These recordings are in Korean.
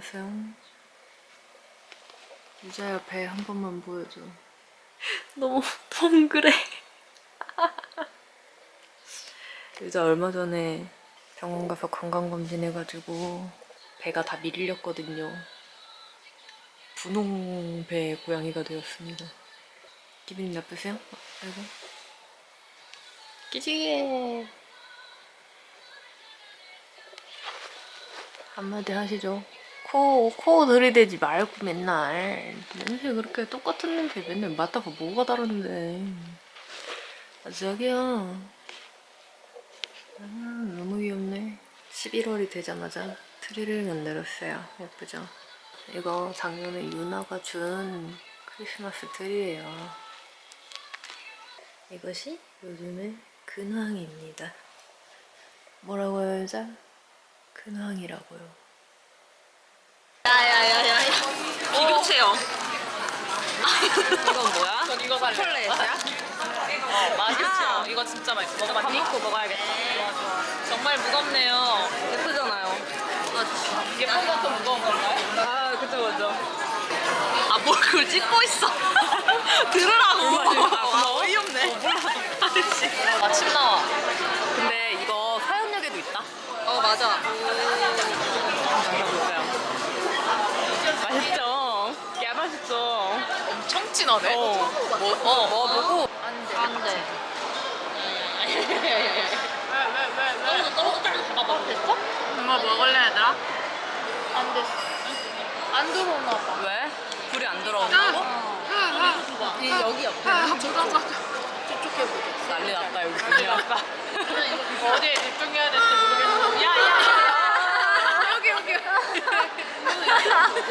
나보세요. 유자야 배 한 번만 보여줘. 너무 동그래. 유자 얼마 전에 병원 가서 건강검진 해가지고 배가 다 밀렸거든요. 분홍배 고양이가 되었습니다. 기분이 나쁘세요? 어, 아이고. 끼지게. 한마디 하시죠. 코, 코 들이대지 말고 맨날. 냄새 그렇게 똑같은 냄새 맨날 맡아봐 뭐가 다른데. 아, 자기야. 아, 너무 귀엽네. 11월이 되자마자 트리를 만들었어요. 예쁘죠? 이거 작년에 유나가 준 크리스마스 트리예요. 이것이 요즘의 근황입니다. 뭐라고요, 여자? 근황이라고요. 야야야야 비교 체험 이건 뭐야? 전 이거 살래 초콜릿이야? 어 맛있죠 이거 진짜 맛있어 먹어봤니? 밥 먹고 먹어야겠다. 정말 무겁네요 예쁘잖아요. 예쁜 것도 무거운 건가요? 아, 그쵸, 그쵸. 아 뭘 그걸 찍고 있어 들으라고 아, 어이없네 아저씨 아침 나와 근데 이거 사연역에도 있다? 어 맞아 맛있죠? 야, 맛있죠? 엄 청 진하네 어. 뭐, 어. 먹어보고. 안 돼. 안돼. 왜왜왜왜 떨어져 잡아봐 됐어? 정말 먹을래 얘들아? 안 됐어. 안 들어오나 봐. 왜? 불이 안 들어온다고? 이 여기 옆에. 저쪽 해보자. 난리 났다, 여기. 난리 났다. 어디에 집중해야 될지 모르겠어 야 야야. 여기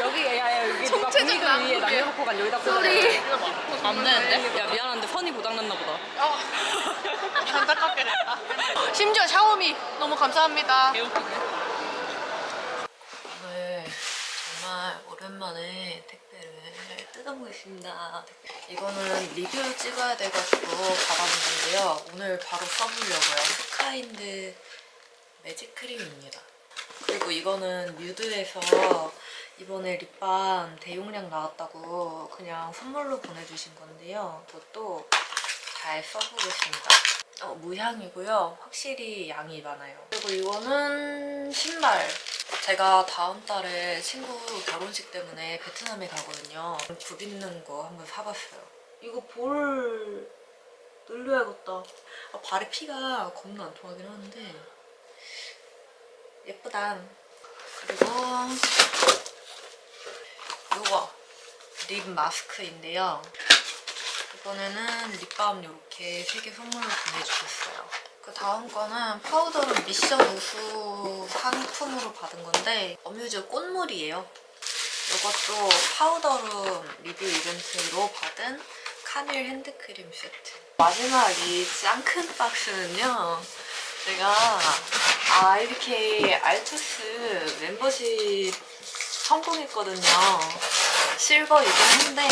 여기 여기, 야, 야, 여기 누가 총체적 분위기 위에 난국이야. 남녀놓고 간 여기다 소리. 되는데? 야, 미안한데 선이 고장났나 보다. 안타깝게 됐다 심지어 샤오미 너무 감사합니다 개웃기네 오늘 정말 오랜만에 택배를 뜯어보겠습니다. 이거는 리뷰 찍어야 돼가지고 받아본 건데요. 오늘 바로 써보려고요. 스카인드 매직 크림입니다. 그리고 이거는 뮤드에서 이번에 립밤 대용량 나왔다고 그냥 선물로 보내주신 건데요. 그것도 잘 써보겠습니다. 어, 무향이고요. 확실히 양이 많아요. 그리고 이거는 신발. 제가 다음 달에 친구 결혼식 때문에 베트남에 가거든요. 굽 있는 거 한번 사봤어요. 이거 볼 늘려야겠다. 아, 발에 피가 겁나 안 통하긴 하는데 예쁘다. 그리고 이거 립 마스크인데요. 이번에는 립밤 이렇게 세개 선물로 보내주셨어요. 그 다음 거는 파우더룸 미션 우수 상품으로 받은 건데 어뮤즈 꽃물이에요. 이것도 파우더룸 리뷰 이벤트로 받은 카밀 핸드크림 세트. 마지막 이 짱 큰 박스는요. 제가 IBK 알투스 멤버십 성공했거든요. 실버이긴 한데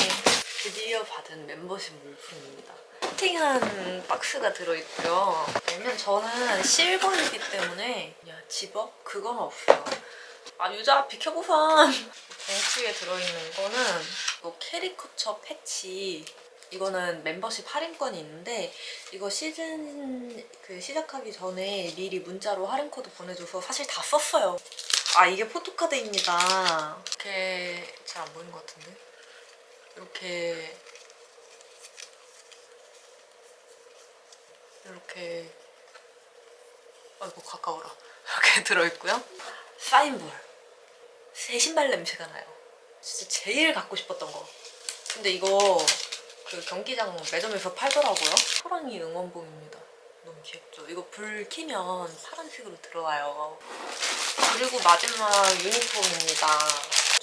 드디어 받은 멤버십 물품입니다. 코팅한 박스가 들어있고요. 왜냐면 저는 실버이기 때문에 야 집업? 그건 없어요. 아 유자 비켜보셔! 봉투에 들어있는 거는 이 캐리커처 패치 이거는 멤버십 할인권이 있는데 이거 시즌 그 시작하기 전에 미리 문자로 할인 코드 보내줘서 사실 다 썼어요. 아 이게 포토카드입니다. 이렇게 잘 안 보이는 것 같은데? 이렇게 이렇게 아이고 가까워라 이렇게 들어있고요. 사인볼 새 신발 냄새가 나요. 진짜 제일 갖고 싶었던 거. 근데 이거 그 경기장 매점에서 팔더라고요. 호랑이 응원봉입니다. 너무 귀엽죠? 이거 불 켜면 파란색으로 들어와요. 그리고 마지막 유니폼입니다.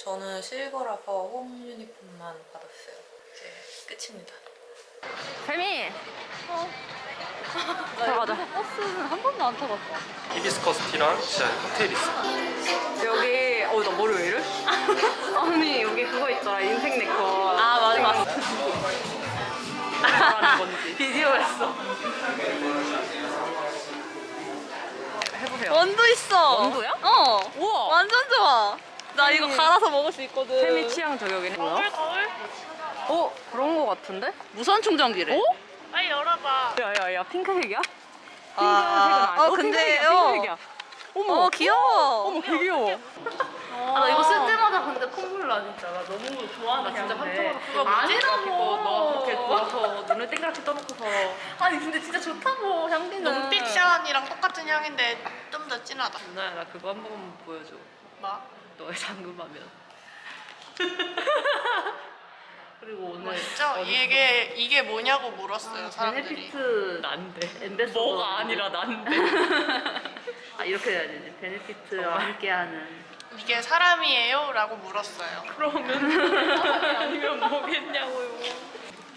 저는 실버라서 홈 유니폼만 받았어요. 이제 끝입니다. 뱀이! 어? 들어가자. 버스는 한 번도 안 타봤어 히비스커스 티랑 진짜 칵테일 있어. 여기 어 나 머리 왜 이래? 아니 여기 그거 있더라 인생 네컷 아 맞아 맞아 건지 비디오였어 해보세요 원도 있어 원도야? 어 우와 완전 좋아 나 이거 갈아서 먹을 수 있거든. 세미 취향 저격이네. 거울 거울? 어 그런 거 같은데? 무선 충전기래. 어? 빨리 열어봐. 야야야 핑크색이야? 아, 핑크색은 아니야. 어, 근데, 핑크색이야, 어. 핑크색이야. 어머 어 귀여워. 어머 되게 귀여워. 아, 나 이거 쓸 때마다 근데 콧물 나 진짜. 나 너무 좋아하는 나 진짜 향인데. 깜짝 놀랐어. 아니라고. 너 그렇게 누워서 눈을 땡그랗게 떠놓고서 아니 근데 진짜 좋다고 향기는. 논픽션이랑 똑같은 향인데 좀 더 진하다. 누나야 나 그거 한 번만 보여줘. 뭐? 너의 잠금하면. 그리고 오늘 멋있죠? 이게 이게 뭐냐고 물었어요 사람들이. 베네피트 난데 엠베서더 뭐가 아니라 난데 아 이렇게 해야 되지 베네피트와 함께하는 이게 사람이에요? 라고 물었어요. 그러면 아니면 뭐겠냐고요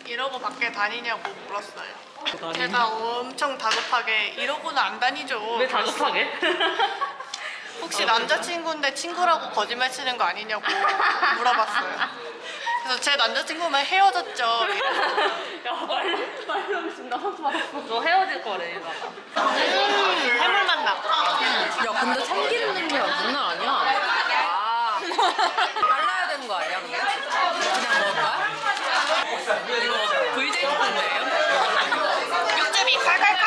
이러고 밖에 다니냐고 물었어요. 제가 엄청 다급하게 이러고는 안 다니죠. 왜 다급하게? 혹시 남자친구인데 친구라고 거짓말 치는 거 아니냐고 물어봤어요. 그래서 제 남자친구만 헤어졌죠. 야 빨리 빨리 하고 싶나 상처 받았어 너 헤어질 거래 얘가 해물만 나. 야 근데 참기름 냄새가 장난 아니야. 아 잘라야 되는 거 아니야 근데? 그냥 먹을까? 이거 VJ 육즙이 칼칼칼.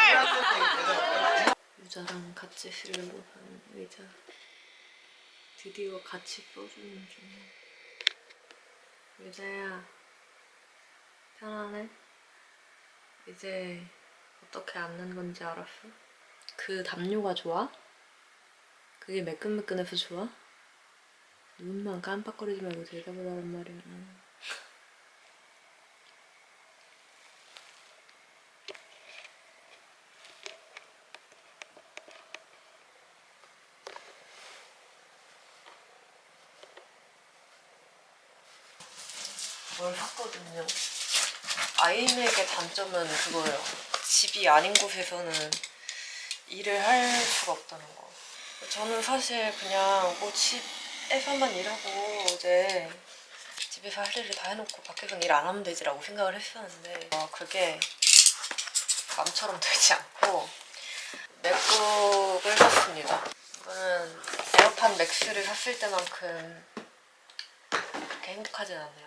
유자랑 같이 쓰려고 하는 의자 드디어 같이 써주는 중 유자야 편하네? 이제 어떻게 앉는 건지 알았어? 그 담요가 좋아? 그게 매끈매끈해서 좋아? 눈만 깜빡거리지 말고 하란 말이야 뭘 샀거든요. 아이맥의 단점은 그거예요. 집이 아닌 곳에서는 일을 할 수가 없다는 거. 저는 사실 그냥 뭐 집에서만 일하고 이제 집에서 할 일을 다 해놓고 밖에서는 일 안 하면 되지라고 생각을 했었는데 어, 그게 마음처럼 되지 않고 맥북을 샀습니다. 이거는 에어팟 맥스를 샀을 때만큼 그렇게 행복하진 않네요.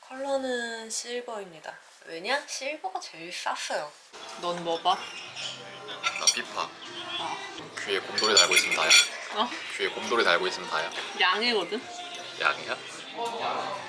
컬러는 실버입니다. 왜냐? 실버가 제일 쌌어요. 넌 뭐 봐? 나 피파. 귀에 곰돌이 달고 다야. 어. 귀에 곰돌이 달고 있으면 다야 양이거든? 양이야? 어.